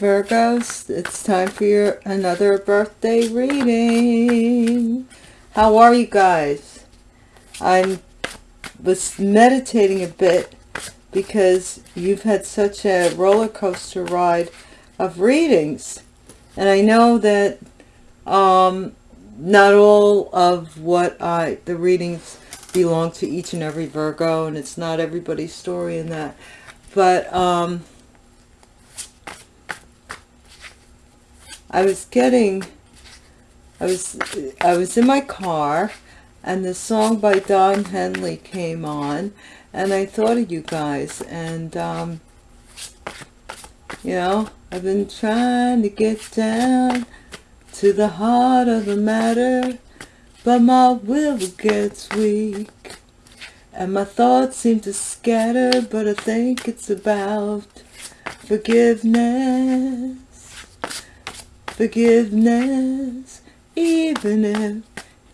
Virgos, it's time for your another birthday reading. How are you guys? I was meditating a bit because you've had such a roller coaster ride of readings. And I know that um, not all of what I, the readings belong to each and every Virgo and it's not everybody's story in that. But um, I was getting, I was, I was in my car and the song by Don Henley came on and I thought of you guys and, um, you know, I've been trying to get down to the heart of the matter, but my will gets weak. And my thoughts seem to scatter, but I think it's about forgiveness forgiveness even if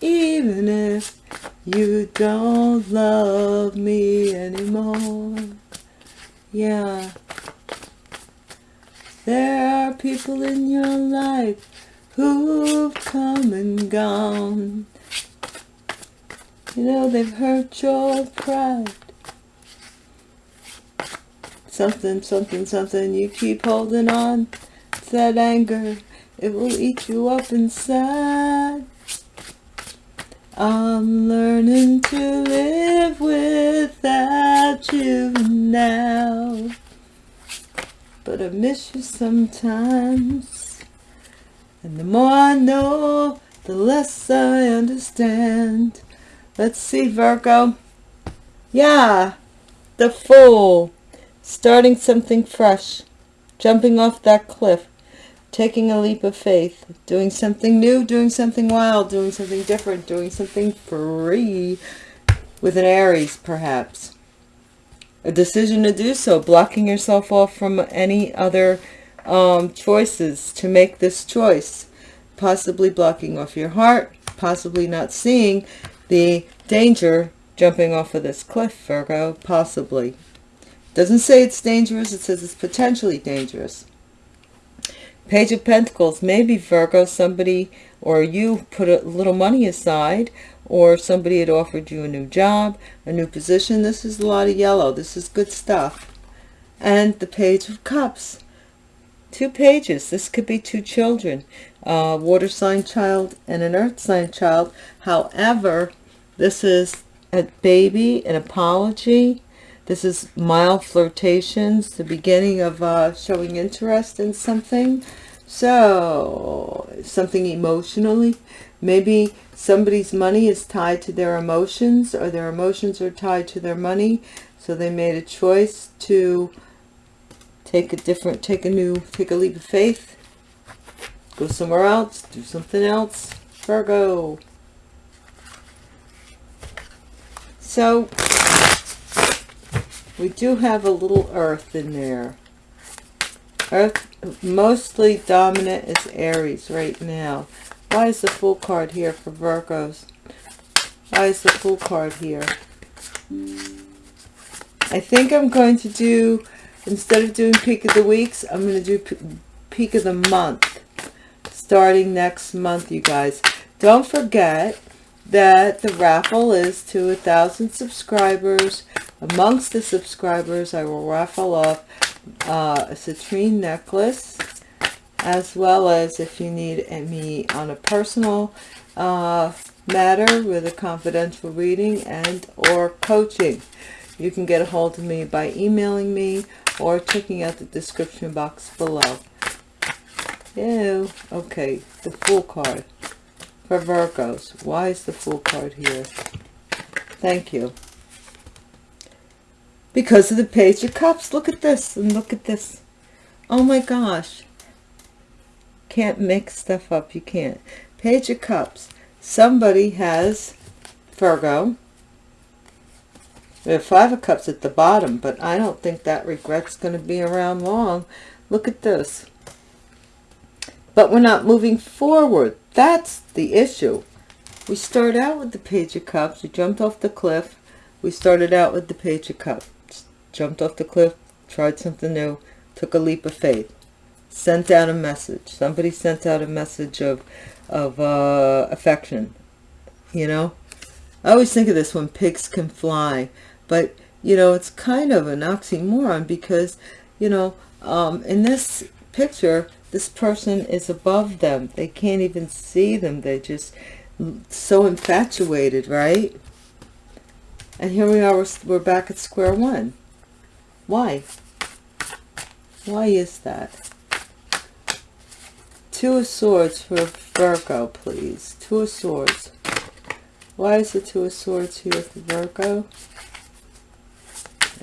even if you don't love me anymore. Yeah. There are people in your life who've come and gone. You know they've hurt your pride. Something something something you keep holding on to that anger it will eat you up inside. I'm learning to live without you now. But I miss you sometimes. And the more I know, the less I understand. Let's see, Virgo. Yeah, the Fool. Starting something fresh. Jumping off that cliff taking a leap of faith, doing something new, doing something wild, doing something different, doing something free with an Aries, perhaps. A decision to do so, blocking yourself off from any other um, choices to make this choice. Possibly blocking off your heart, possibly not seeing the danger jumping off of this cliff, Virgo, possibly. Doesn't say it's dangerous, it says it's potentially dangerous. Page of Pentacles, maybe Virgo, somebody or you put a little money aside or somebody had offered you a new job, a new position. This is a lot of yellow. This is good stuff. And the Page of Cups. Two pages. This could be two children. A water sign child and an earth sign child. However, this is a baby, an apology. This is mild flirtations, the beginning of uh, showing interest in something. So, something emotionally. Maybe somebody's money is tied to their emotions or their emotions are tied to their money. So they made a choice to take a different, take a new, take a leap of faith. Go somewhere else, do something else. Virgo. So, we do have a little earth in there. Earth, mostly dominant is Aries right now. Why is the Fool card here for Virgos? Why is the Fool card here? I think I'm going to do, instead of doing Peak of the Weeks, I'm going to do Peak of the Month. Starting next month, you guys. Don't forget that the raffle is to a thousand subscribers. Amongst the subscribers I will raffle off uh, a citrine necklace as well as if you need me on a personal uh, matter with a confidential reading and or coaching. You can get a hold of me by emailing me or checking out the description box below. Ew. okay the Fool card for Virgos. Why is the Fool card here? Thank you. Because of the Page of Cups. Look at this and look at this. Oh my gosh. Can't make stuff up. You can't. Page of Cups. Somebody has Virgo. We have Five of Cups at the bottom, but I don't think that regret's going to be around long. Look at this. But we're not moving forward. That's the issue. We start out with the Page of Cups. We jumped off the cliff. We started out with the Page of Cups. Jumped off the cliff, tried something new, took a leap of faith. sent out a message. Somebody sent out a message of, of uh, affection, you know? I always think of this when pigs can fly, but, you know, it's kind of an oxymoron because, you know, um, in this picture, this person is above them. They can't even see them. They're just so infatuated, right? And here we are, we're, we're back at square one. Why? Why is that? Two of Swords for Virgo, please. Two of Swords. Why is the Two of Swords here for Virgo?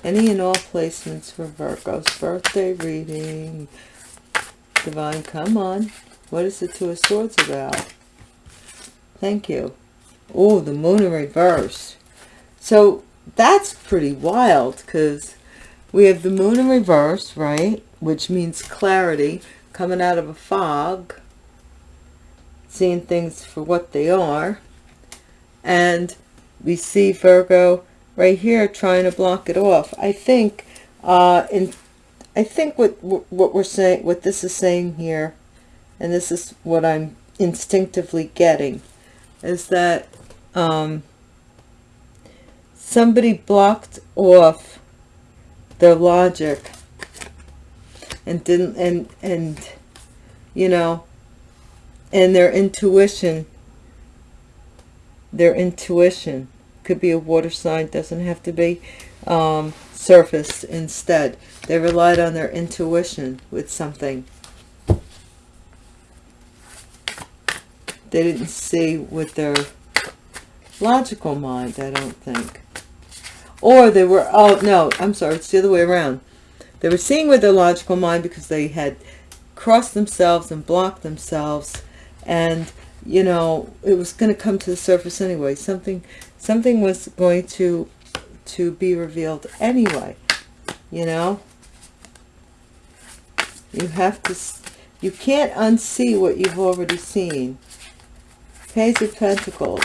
Any and all placements for Virgo's birthday reading. Divine, come on. What is the Two of Swords about? Thank you. Oh, the Moon in reverse. So that's pretty wild because we have the Moon in reverse, right? Which means clarity coming out of a fog, seeing things for what they are. And we see Virgo right here trying to block it off. I think uh, in I think what what we're saying, what this is saying here, and this is what I'm instinctively getting, is that um, somebody blocked off their logic and didn't and and you know and their intuition their intuition could be a water sign doesn't have to be um, surface instead. They relied on their intuition with something. They didn't see with their logical mind i don't think. Or they were oh no i'm sorry it's the other way around. They were seeing with their logical mind because they had crossed themselves and blocked themselves and you know it was going to come to the surface anyway. Something something was going to to be revealed anyway you know? You have to you can't unsee what you've already seen. Page of pentacles.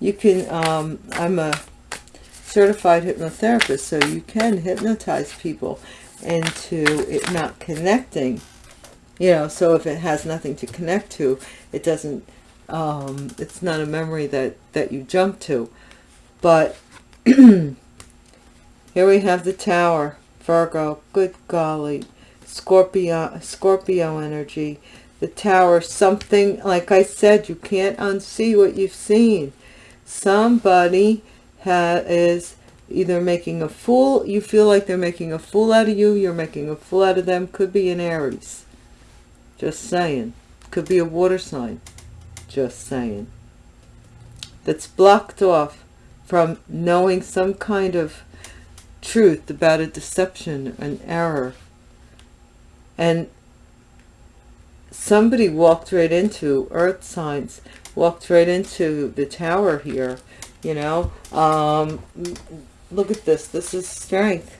You can um i'm a certified hypnotherapist so you can hypnotize people into it not connecting. You know so if it has nothing to connect to it doesn't um it's not a memory that that you jump to but here we have the tower. Virgo good golly. Scorpio scorpio energy. The tower something like i said you can't unsee what you've seen. Somebody is either making a fool you feel like they're making a fool out of you you're making a fool out of them. Could be an aries. Just saying. Could be a water sign. Just saying. That's blocked off from knowing some kind of truth about a deception an error. And somebody walked right into earth signs walked right into the tower here you know? Um look at this. This is strength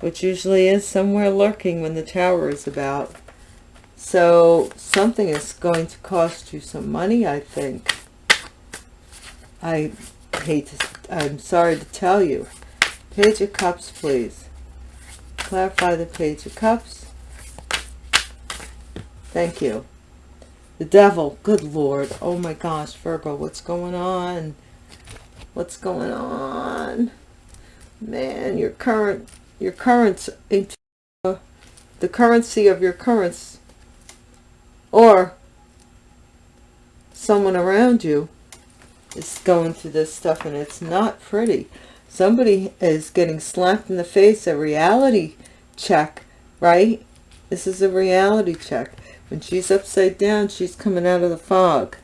which usually is somewhere lurking when the tower is about. So something is going to cost you some money i think i hate to i'm sorry to tell you. Page of cups please. Clarify the page of cups. Thank you. The devil. Good lord. Oh my gosh virgo what's going on? What's going on? Man your current your currents into the currency of your currents or someone around you is going through this stuff and it's not pretty. Somebody is getting slapped in the face a reality check right? This is a reality check. When she's upside down she's coming out of the fog.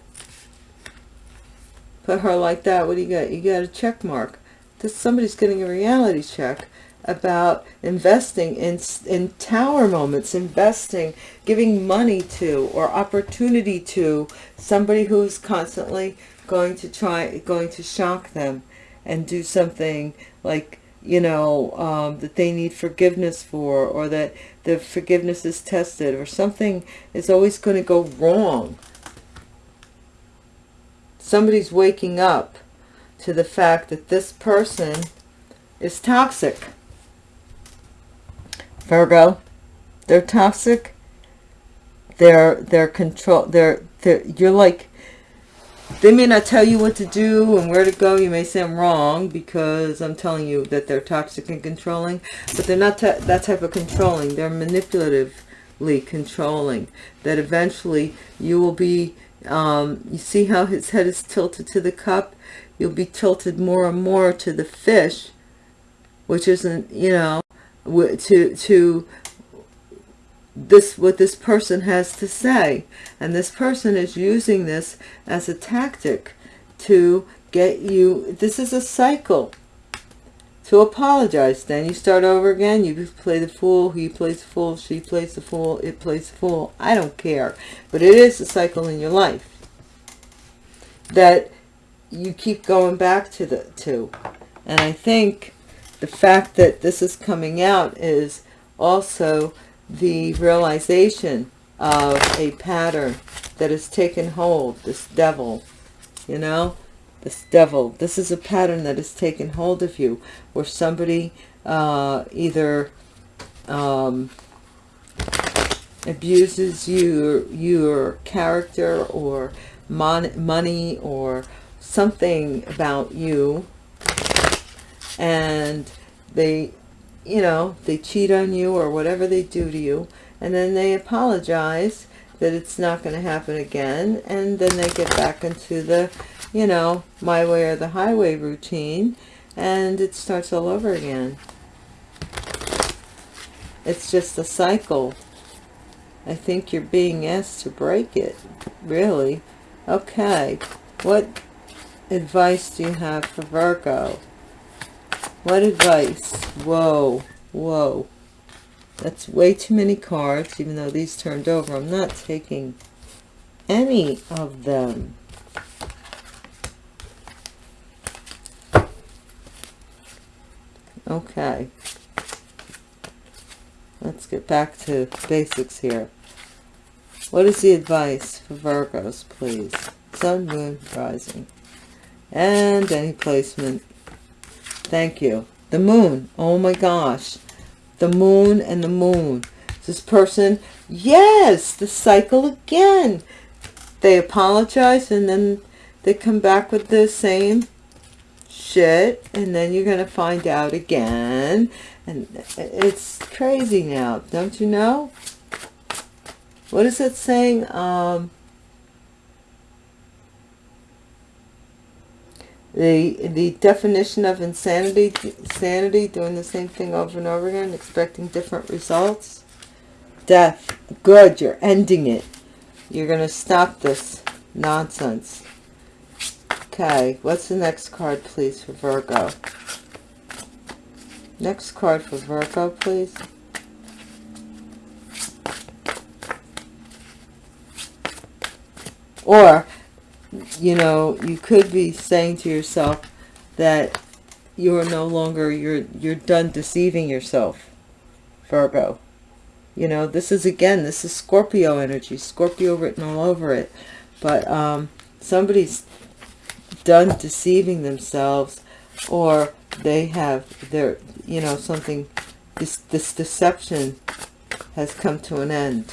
Put her like that what do you got? You got a check mark. That somebody's getting a reality check about investing in in tower moments investing giving money to or opportunity to somebody who's constantly going to try going to shock them and do something like you know um, that they need forgiveness for or that the forgiveness is tested or something is always going to go wrong somebody's waking up to the fact that this person is toxic. Virgo, they're toxic they're they're control they're, they're you're like they may not tell you what to do and where to go. You may say i'm wrong because i'm telling you that they're toxic and controlling but they're not that type of controlling. They're manipulatively controlling. That eventually you will be um, you see how his head is tilted to the cup? You'll be tilted more and more to the fish which isn't you know to to this what this person has to say. And this person is using this as a tactic to get you this is a cycle to apologize. Then you start over again. You play the fool he plays the fool she plays the fool it plays the fool. I don't care. But it is a cycle in your life that you keep going back to the to. And i think the fact that this is coming out is also the realization of a pattern that has taken hold, this devil, you know, this devil. This is a pattern that has taken hold of you where somebody uh, either um, abuses you, your character or mon money or something about you and they you know, they cheat on you or whatever they do to you, and then they apologize that it's not going to happen again, and then they get back into the, you know, my way or the highway routine, and it starts all over again. It's just a cycle. I think you're being asked to break it, really. Okay, what advice do you have for Virgo? What advice? Whoa, whoa. That's way too many cards, even though these turned over. I'm not taking any of them. Okay. Let's get back to basics here. What is the advice for Virgos, please? Sun, Moon, Rising. And any placement Thank you. The moon. Oh my gosh. The moon and the moon. This person, yes, the cycle again. They apologize and then they come back with the same shit and then you're going to find out again. And it's crazy now. Don't you know? What is it saying? Um, the the definition of insanity insanity doing the same thing over and over again expecting different results. Death. Good you're ending it. You're going to stop this nonsense. Okay what's the next card please for virgo? Next card for virgo please. Or you know, you could be saying to yourself that you're no longer, you're, you're done deceiving yourself, Virgo. You know, this is, again, this is Scorpio energy, Scorpio written all over it. But um, somebody's done deceiving themselves or they have their, you know, something, this, this deception has come to an end.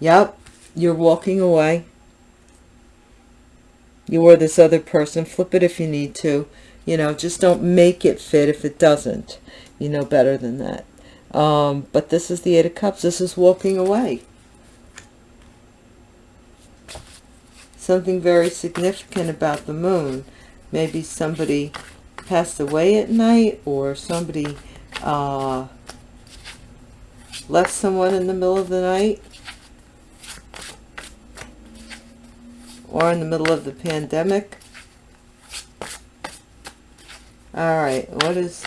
Yep, you're walking away you or this other person flip it if you need to. You know just don't make it fit if it doesn't you know better than that. Um, but this is the eight of cups. This is walking away. Something very significant about the moon. Maybe somebody passed away at night or somebody uh, left someone in the middle of the night or in the middle of the pandemic. All right, what is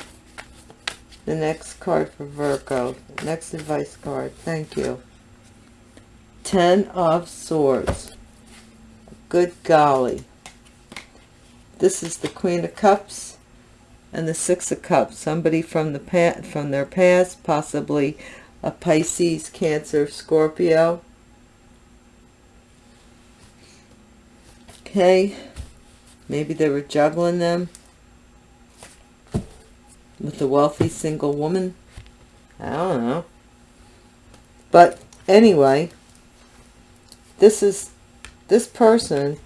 the next card for Virgo? Next advice card. Thank you. Ten of Swords. Good golly. This is the Queen of Cups and the Six of Cups. Somebody from the past, from their past, possibly a Pisces, Cancer, Scorpio Okay. Maybe they were juggling them with the wealthy single woman. I don't know. But anyway, this is, this person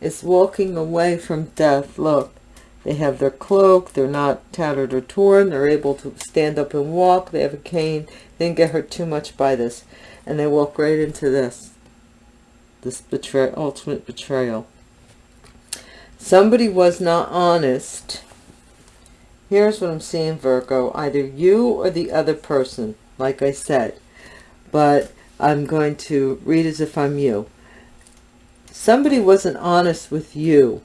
is walking away from death. Look, they have their cloak. They're not tattered or torn. They're able to stand up and walk. They have a cane. They didn't get hurt too much by this. And they walk right into this. This betray ultimate betrayal. Somebody was not honest. Here's what I'm seeing, Virgo. Either you or the other person, like I said. But I'm going to read as if I'm you. Somebody wasn't honest with you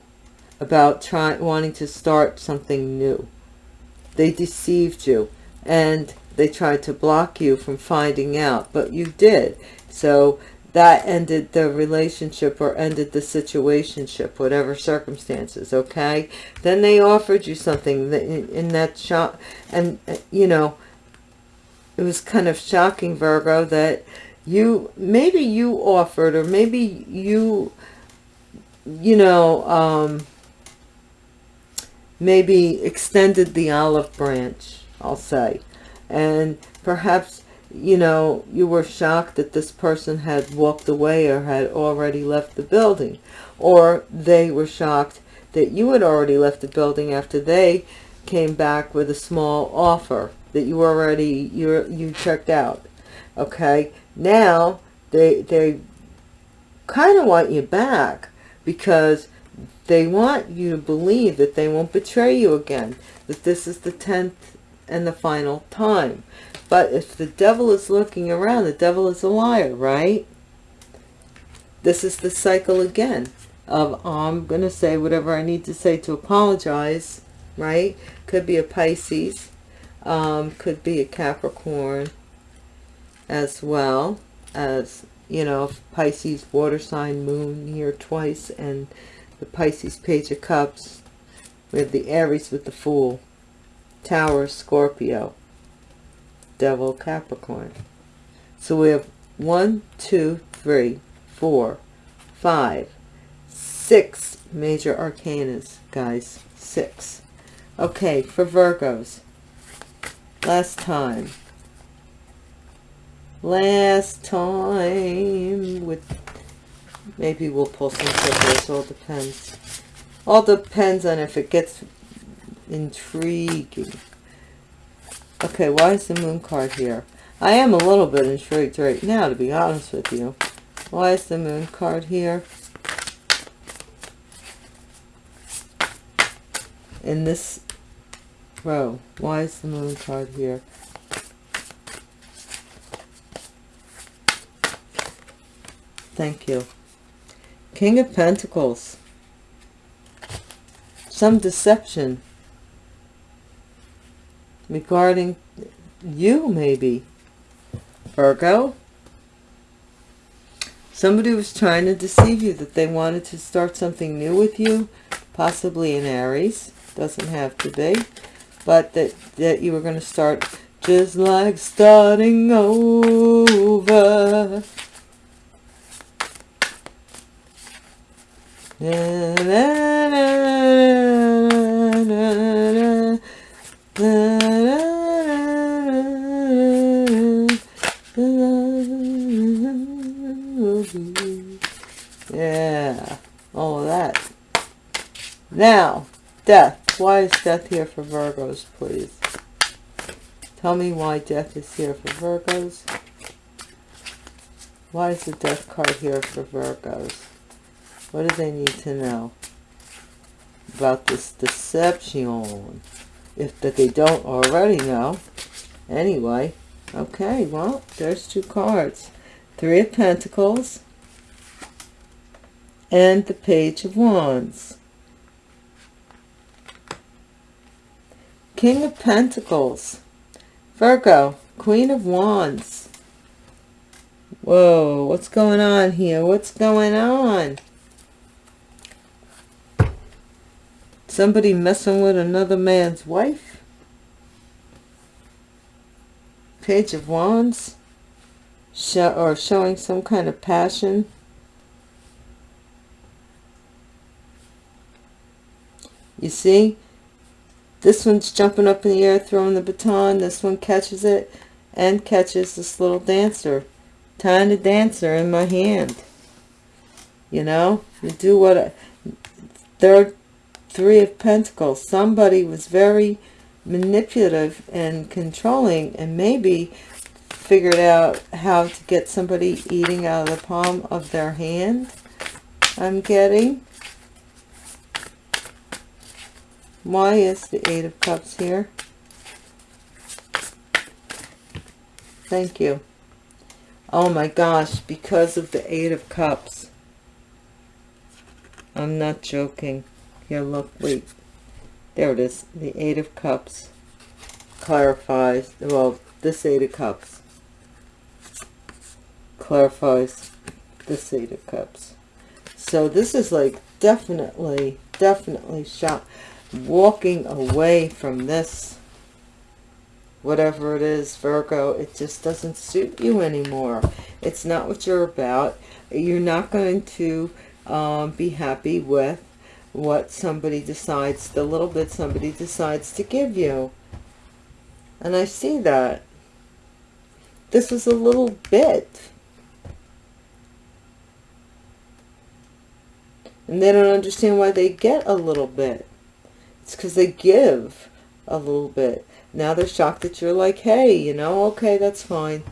about trying wanting to start something new. They deceived you and they tried to block you from finding out, but you did. So that ended the relationship or ended the situationship, whatever circumstances, okay? Then they offered you something in that shop, and, you know, it was kind of shocking, Virgo, that you, maybe you offered, or maybe you, you know, um, maybe extended the olive branch, I'll say. And perhaps, you know, you were shocked that this person had walked away or had already left the building. Or they were shocked that you had already left the building after they came back with a small offer that you already, you you checked out. Okay, now they, they kind of want you back because they want you to believe that they won't betray you again, that this is the 10th and the final time. But if the devil is looking around, the devil is a liar, right? This is the cycle again of I'm going to say whatever I need to say to apologize, right? Could be a Pisces, um, could be a Capricorn as well as, you know, Pisces water sign moon here twice and the Pisces Page of Cups. We have the Aries with the Fool. Tower Scorpio. Devil Capricorn. So we have one, two, three, four, five, six major arcanas, guys. Six. Okay, for Virgos. Last time. Last time with Maybe we'll pull some triggers. All depends. All depends on if it gets intriguing. Okay, why is the moon card here? I am a little bit intrigued right now, to be honest with you. Why is the moon card here? In this row, why is the moon card here? Thank you. King of Pentacles. Some deception regarding you, maybe. Virgo. Somebody was trying to deceive you that they wanted to start something new with you, possibly in Aries. Doesn't have to be. But that, that you were going to start just like starting over. Yeah. All of that. Now, death. Why is death here for Virgos, please? Tell me why death is here for Virgos. Why is the death card here for Virgos? What do they need to know about this deception? If that they don't already know. Anyway, okay, well, there's two cards. Three of Pentacles and the Page of Wands. King of Pentacles. Virgo, Queen of Wands. Whoa, what's going on here? What's going on? Somebody messing with another man's wife? Page of Wands? Show, or showing some kind of passion? You see? This one's jumping up in the air, throwing the baton. This one catches it and catches this little dancer, tiny dancer in my hand. You know, you do what, I, third, three of pentacles. Somebody was very manipulative and controlling and maybe figured out how to get somebody eating out of the palm of their hand. I'm getting. Why is the Eight of Cups here? Thank you. Oh my gosh, because of the Eight of Cups. I'm not joking. Here, look, wait. There it is. The Eight of Cups clarifies, well, this Eight of Cups clarifies this Eight of Cups. So this is like definitely, definitely shot walking away from this. Whatever it is Virgo it just doesn't suit you anymore. It's not what you're about. You're not going to um, be happy with what somebody decides the little bit somebody decides to give you. And I see that. This is a little bit. And they don't understand why they get a little bit it's because they give a little bit. Now they're shocked that you're like hey you know okay that's fine.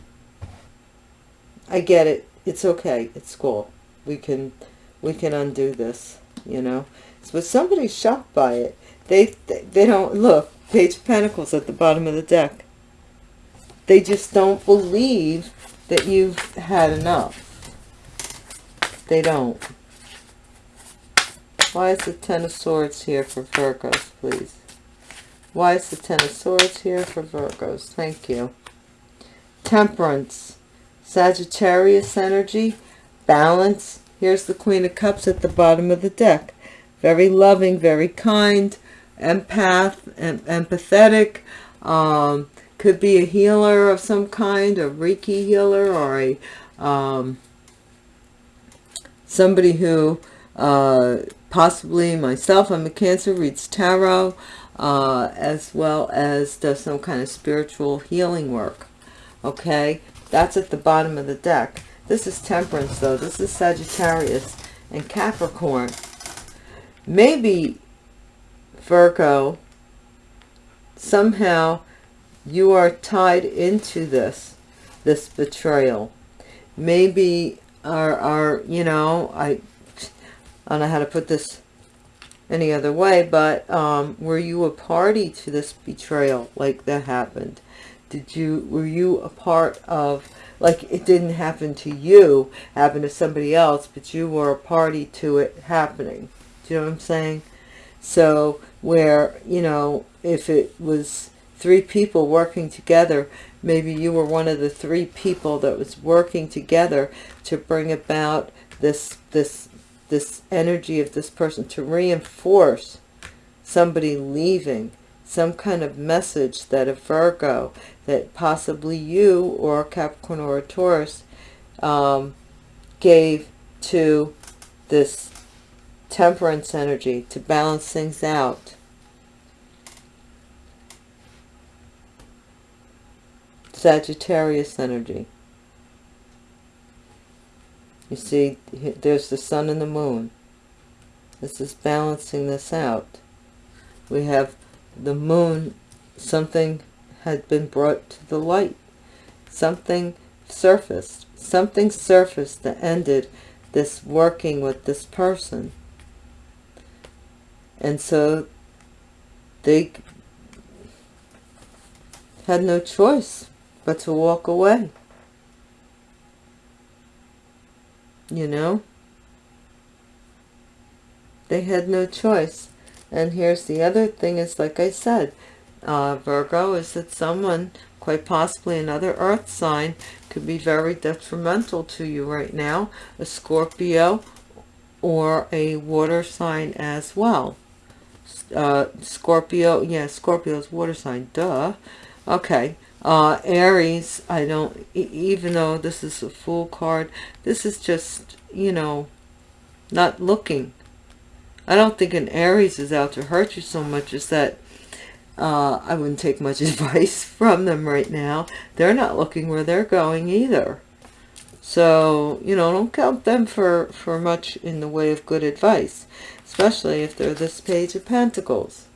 I get it. It's okay. It's cool. We can we can undo this you know? But somebody's shocked by it. They, they they don't look page of pentacles at the bottom of the deck. They just don't believe that you've had enough. They don't why is the Ten of Swords here for Virgos, please? Why is the Ten of Swords here for Virgos? Thank you. Temperance. Sagittarius energy. Balance. Here's the Queen of Cups at the bottom of the deck. Very loving, very kind, empath, em empathetic. Um, could be a healer of some kind, a Reiki healer, or a um, somebody who uh, possibly myself, I'm a Cancer, reads tarot, uh, as well as does some kind of spiritual healing work. Okay, that's at the bottom of the deck. This is Temperance, though. This is Sagittarius and Capricorn. Maybe, Virgo, somehow you are tied into this, this betrayal. Maybe, are, are you know, I I don't know how to put this any other way, but um, were you a party to this betrayal like that happened? Did you, were you a part of, like it didn't happen to you, happened to somebody else, but you were a party to it happening. Do you know what I'm saying? So where, you know, if it was three people working together, maybe you were one of the three people that was working together to bring about this, this this energy of this person to reinforce somebody leaving some kind of message that a Virgo that possibly you or Capricorn or a Taurus um, gave to this temperance energy to balance things out. Sagittarius energy. You see, there's the sun and the moon. This is balancing this out. We have the moon, something had been brought to the light. Something surfaced. Something surfaced that ended this working with this person. And so they had no choice but to walk away. You know? They had no choice. And here's the other thing is like I said uh, Virgo is that someone quite possibly another earth sign could be very detrimental to you right now a Scorpio or a water sign as well. Uh, Scorpio yeah Scorpio's water sign duh. Okay uh, Aries, I don't, even though this is a Fool card, this is just, you know, not looking. I don't think an Aries is out to hurt you so much as that uh, I wouldn't take much advice from them right now. They're not looking where they're going either. So, you know, don't count them for, for much in the way of good advice, especially if they're this page of pentacles.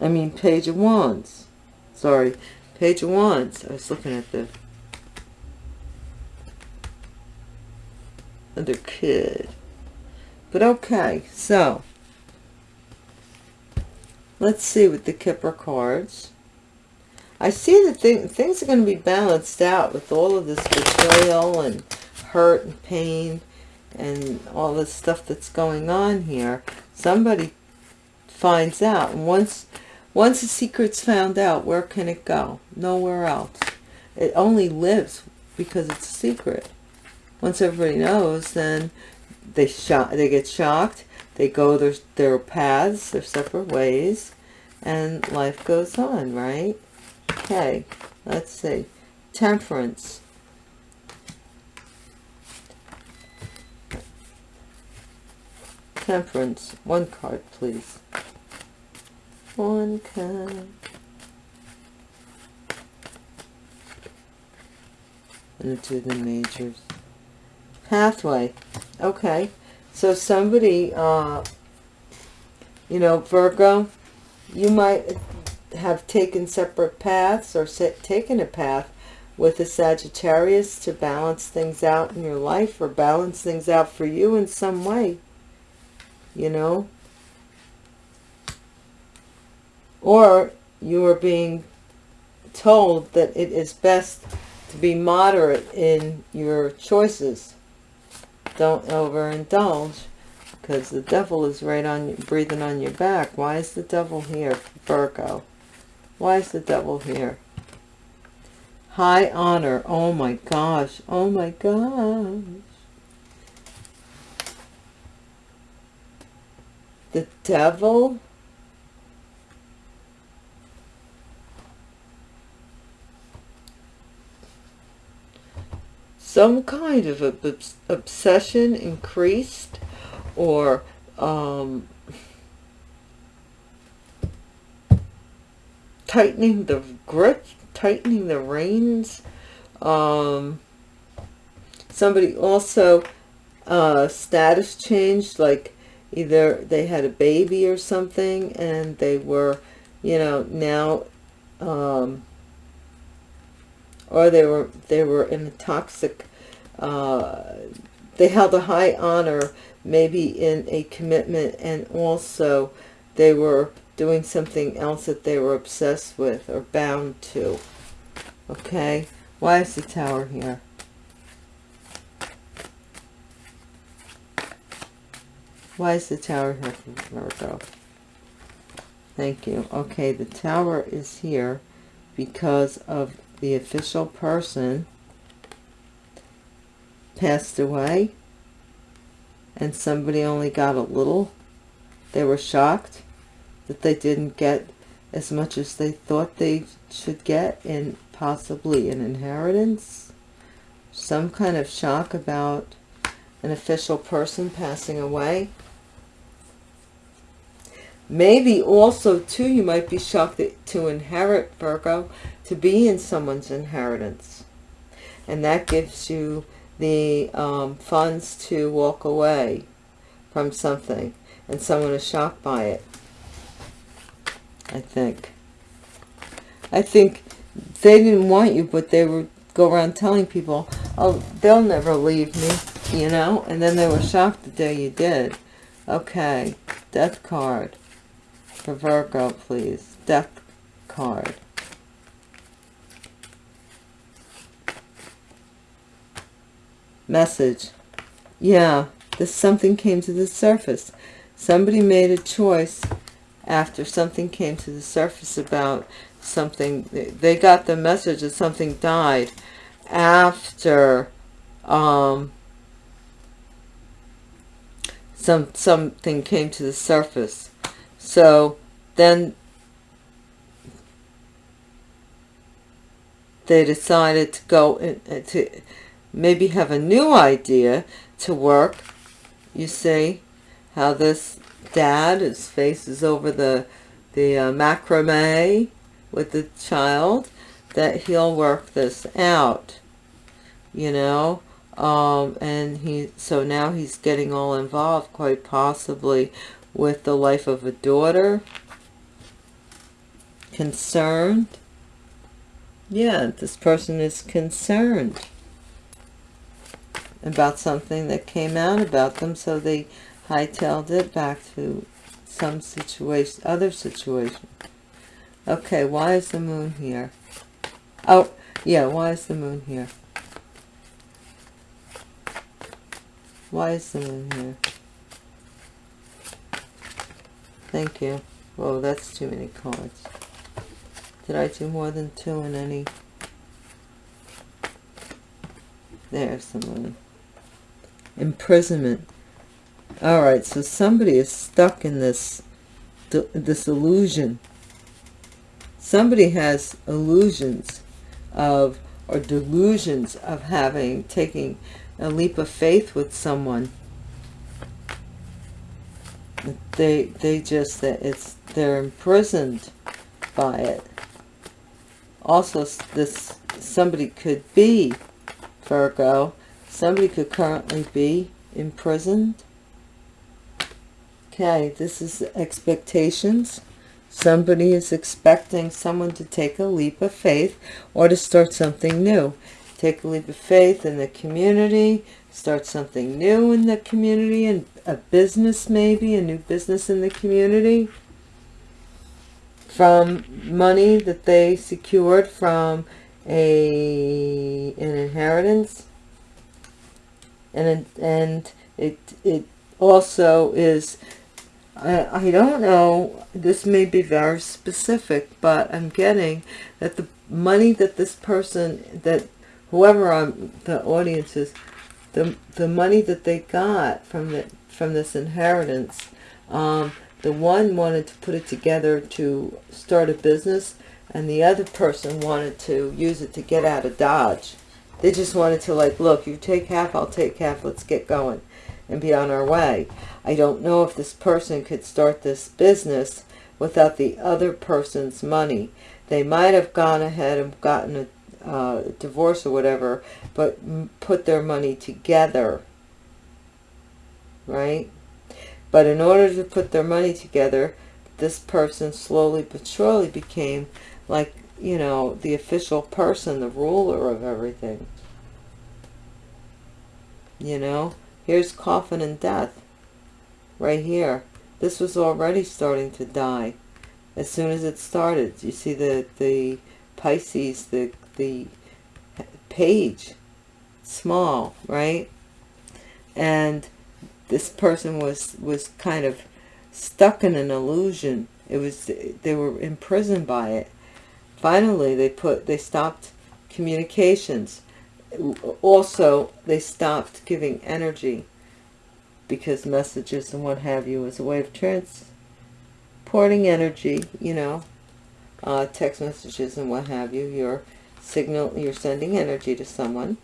I mean, page of wands. Sorry, page of wands. I was looking at the other kid. But okay, so let's see with the Kipper cards. I see that th things are going to be balanced out with all of this betrayal and hurt and pain and all this stuff that's going on here. Somebody finds out. And once, once the secret's found out, where can it go? Nowhere else. It only lives because it's a secret. Once everybody knows, then they, shock, they get shocked. They go their, their paths, their separate ways, and life goes on, right? Okay, let's see. Temperance. Temperance. One card, please. One. And do the majors. Pathway. Okay. So somebody, uh, you know, Virgo, you might have taken separate paths or taken a path with a Sagittarius to balance things out in your life or balance things out for you in some way, you know. Or you are being told that it is best to be moderate in your choices. Don't overindulge because the devil is right on you breathing on your back. Why is the devil here, Virgo? Why is the devil here? High honor. Oh my gosh. Oh my gosh. The devil? Some kind of obsession increased or um, tightening the grip, tightening the reins. Um, somebody also uh, status changed, like either they had a baby or something and they were, you know, now, um, or they were, they were in a toxic, uh, they held a high honor maybe in a commitment and also they were doing something else that they were obsessed with or bound to. Okay, why is the tower here? Why is the tower here Virgo? Thank you. Okay, the tower is here because of the official person passed away and somebody only got a little. They were shocked that they didn't get as much as they thought they should get in possibly an inheritance. Some kind of shock about an official person passing away. Maybe also, too, you might be shocked to inherit, Virgo, to be in someone's inheritance. And that gives you the um, funds to walk away from something. And someone is shocked by it. I think. I think they didn't want you, but they would go around telling people, oh, they'll never leave me, you know? And then they were shocked the day you did. Okay, death card for Virgo, please. Death card. Message. Yeah, this something came to the surface. Somebody made a choice after something came to the surface about something. They got the message that something died after um, some something came to the surface. So then they decided to go in, uh, to maybe have a new idea to work. You see how this dad his face is over the the uh, macrame with the child that he'll work this out you know um, and he so now he's getting all involved quite possibly with the life of a daughter. Concerned? Yeah this person is concerned about something that came out about them so they hightailed it back to some situation other situation. Okay why is the moon here? Oh yeah why is the moon here? Why is the moon here thank you. Whoa that's too many cards. Did I do more than two in any? There's the moon imprisonment. All right so somebody is stuck in this this illusion. Somebody has illusions of or delusions of having taking a leap of faith with someone they they just that it's they're imprisoned by it. Also this somebody could be Virgo somebody could currently be imprisoned. Okay this is expectations. Somebody is expecting someone to take a leap of faith or to start something new. Take a leap of faith in the community start something new in the community and a business maybe a new business in the community? From money that they secured from a an inheritance? And and it it also is I, I don't know this may be very specific but I'm getting that the money that this person that whoever on the audience is the the money that they got from the from this inheritance um, the one wanted to put it together to start a business and the other person wanted to use it to get out of Dodge they just wanted to like, look, you take half, I'll take half, let's get going and be on our way. I don't know if this person could start this business without the other person's money. They might have gone ahead and gotten a uh, divorce or whatever, but put their money together, right? But in order to put their money together, this person slowly but surely became like you know, the official person, the ruler of everything. You know, here's coffin and death right here. This was already starting to die as soon as it started. You see the, the Pisces, the, the page, small, right? And this person was, was kind of stuck in an illusion. It was, they were imprisoned by it. Finally they put they stopped communications. Also they stopped giving energy because messages and what have you is a way of transporting energy you know uh, text messages and what have you your signal you're sending energy to someone.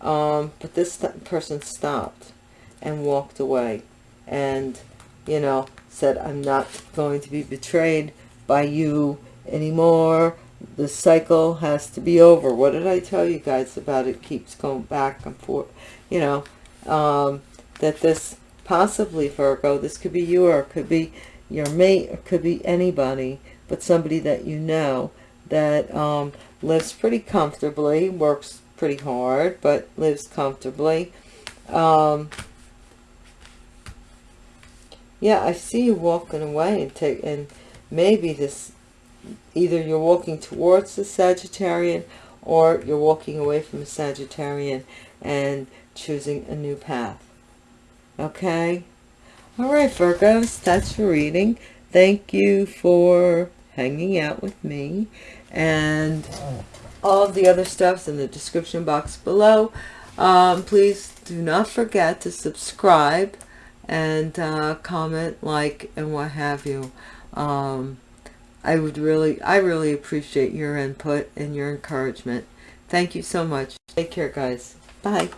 Um, but this person stopped and walked away and you know said I'm not going to be betrayed by you anymore. The cycle has to be over. What did i tell you guys about it keeps going back and forth you know um, that this possibly virgo this could be you or it could be your mate or could be anybody but somebody that you know that um, lives pretty comfortably works pretty hard but lives comfortably um, yeah i see you walking away and take and maybe this either you're walking towards the Sagittarian or you're walking away from a Sagittarian and choosing a new path. Okay? All right, Virgos, that's your reading. Thank you for hanging out with me. And all of the other stuff's in the description box below. Um, please do not forget to subscribe and uh, comment, like, and what have you. Um, I would really, I really appreciate your input and your encouragement. Thank you so much. Take care, guys. Bye.